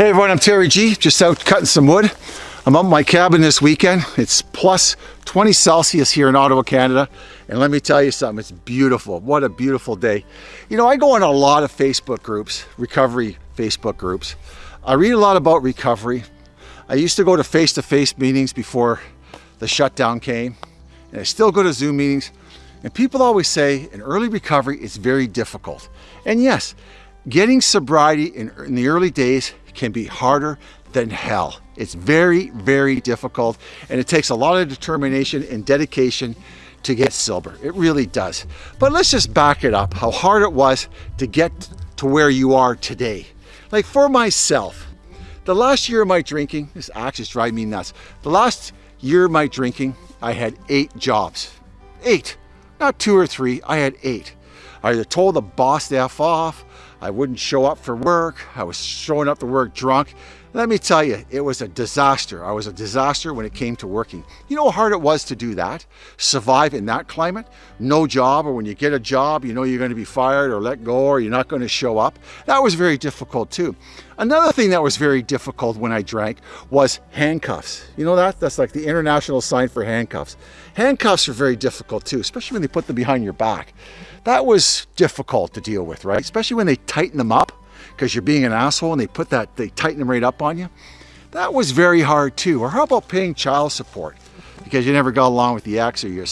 Hey everyone, I'm Terry G, just out cutting some wood. I'm up my cabin this weekend. It's plus 20 Celsius here in Ottawa, Canada. And let me tell you something, it's beautiful. What a beautiful day. You know, I go on a lot of Facebook groups, recovery Facebook groups. I read a lot about recovery. I used to go to face-to-face -face meetings before the shutdown came. And I still go to Zoom meetings. And people always say in early recovery, it's very difficult. And yes, getting sobriety in, in the early days can be harder than hell. It's very, very difficult and it takes a lot of determination and dedication to get silver. It really does. But let's just back it up, how hard it was to get to where you are today. Like for myself, the last year of my drinking, this actually is driving me nuts. The last year of my drinking, I had eight jobs. Eight, not two or three, I had eight. I either told the boss to F off, I wouldn't show up for work. I was showing up to work drunk. Let me tell you, it was a disaster. I was a disaster when it came to working. You know how hard it was to do that? Survive in that climate? No job, or when you get a job, you know you're going to be fired or let go or you're not going to show up. That was very difficult too. Another thing that was very difficult when I drank was handcuffs. You know that? That's like the international sign for handcuffs. Handcuffs are very difficult too, especially when they put them behind your back. That was difficult to deal with, right? Especially when they tighten them up because you're being an asshole and they put that, they tighten them right up on you. That was very hard too. Or how about paying child support? Because you never got along with the ex or you're,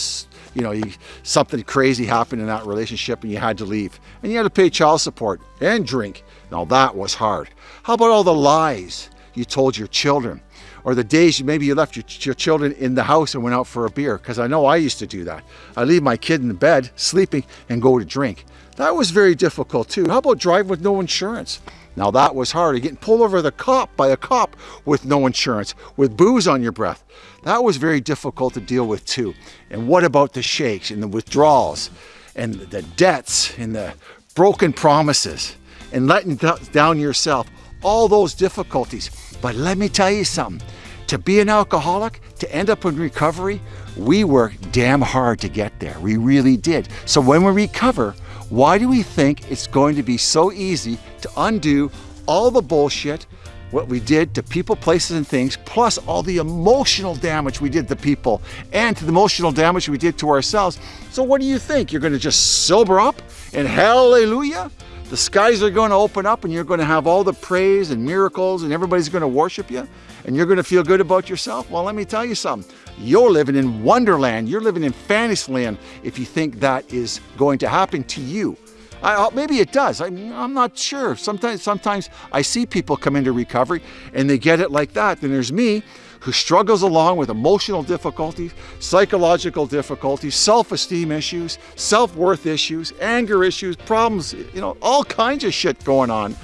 you know, you, something crazy happened in that relationship and you had to leave. And you had to pay child support and drink. Now that was hard. How about all the lies you told your children? Or the days maybe you left your, your children in the house and went out for a beer. Because I know I used to do that. I leave my kid in the bed sleeping and go to drink. That was very difficult too. How about driving with no insurance? Now that was hard. You're getting pulled over the cop by a cop with no insurance, with booze on your breath. That was very difficult to deal with too. And what about the shakes and the withdrawals and the debts and the broken promises and letting down yourself? All those difficulties. But let me tell you something. To be an alcoholic, to end up in recovery, we worked damn hard to get there. We really did. So when we recover, why do we think it's going to be so easy to undo all the bullshit, what we did to people, places, and things, plus all the emotional damage we did to people and to the emotional damage we did to ourselves. So what do you think? You're going to just sober up and hallelujah? The skies are going to open up and you're going to have all the praise and miracles and everybody's going to worship you and you're going to feel good about yourself? Well, let me tell you something. You're living in wonderland. You're living in fantasyland if you think that is going to happen to you. I, uh, maybe it does. I, I'm not sure. Sometimes, sometimes I see people come into recovery and they get it like that. Then there's me who struggles along with emotional difficulties, psychological difficulties, self-esteem issues, self-worth issues, anger issues, problems, you know, all kinds of shit going on.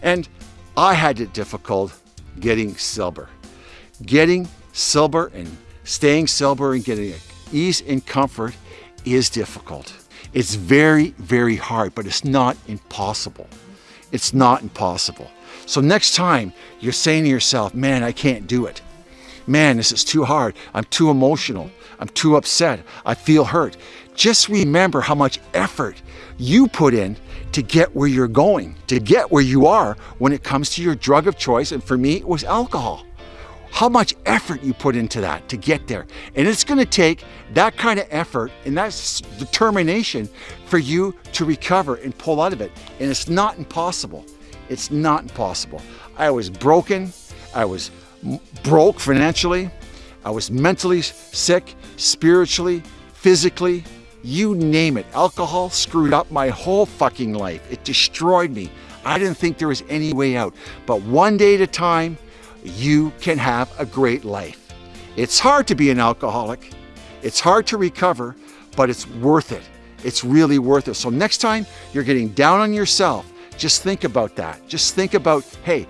And I had it difficult getting sober. Getting sober and staying sober and getting ease and comfort is difficult. It's very, very hard, but it's not impossible. It's not impossible. So next time you're saying to yourself, man, I can't do it. Man, this is too hard. I'm too emotional. I'm too upset. I feel hurt. Just remember how much effort you put in to get where you're going, to get where you are when it comes to your drug of choice. And for me, it was alcohol. How much effort you put into that to get there. And it's gonna take that kind of effort and that determination for you to recover and pull out of it. And it's not impossible. It's not impossible. I was broken. I was broke financially. I was mentally sick, spiritually, physically, you name it. Alcohol screwed up my whole fucking life. It destroyed me. I didn't think there was any way out. But one day at a time, you can have a great life. It's hard to be an alcoholic. It's hard to recover, but it's worth it. It's really worth it. So next time you're getting down on yourself, just think about that. Just think about, hey,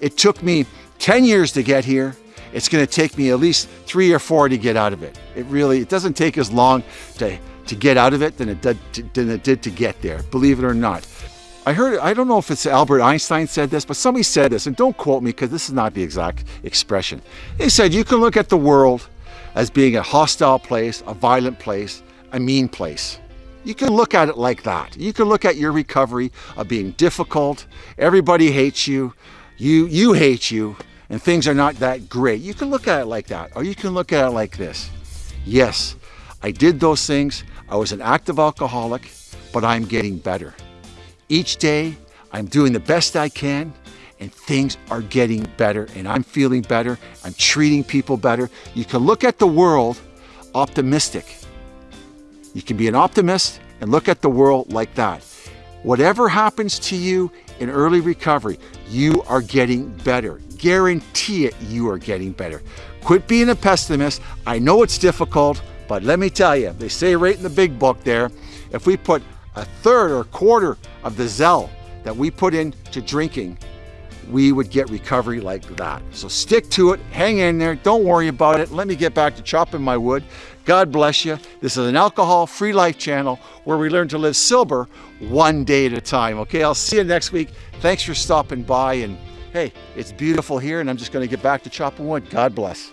it took me 10 years to get here. It's gonna take me at least three or four to get out of it. It really, it doesn't take as long to to get out of it than it did than it did to get there, believe it or not. I heard, I don't know if it's Albert Einstein said this, but somebody said this, and don't quote me because this is not the exact expression. He said, you can look at the world as being a hostile place, a violent place, a mean place. You can look at it like that. You can look at your recovery of being difficult, everybody hates you, you, you hate you and things are not that great. You can look at it like that, or you can look at it like this. Yes, I did those things. I was an active alcoholic, but I'm getting better. Each day, I'm doing the best I can, and things are getting better, and I'm feeling better. I'm treating people better. You can look at the world optimistic. You can be an optimist and look at the world like that. Whatever happens to you in early recovery, you are getting better. Guarantee it, you are getting better. Quit being a pessimist. I know it's difficult, but let me tell you, they say right in the big book there, if we put a third or a quarter of the zeal that we put into drinking, we would get recovery like that. So stick to it, hang in there, don't worry about it. Let me get back to chopping my wood. God bless you. This is an alcohol-free life channel where we learn to live sober one day at a time. Okay, I'll see you next week. Thanks for stopping by and hey, it's beautiful here and I'm just gonna get back to chopping wood. God bless.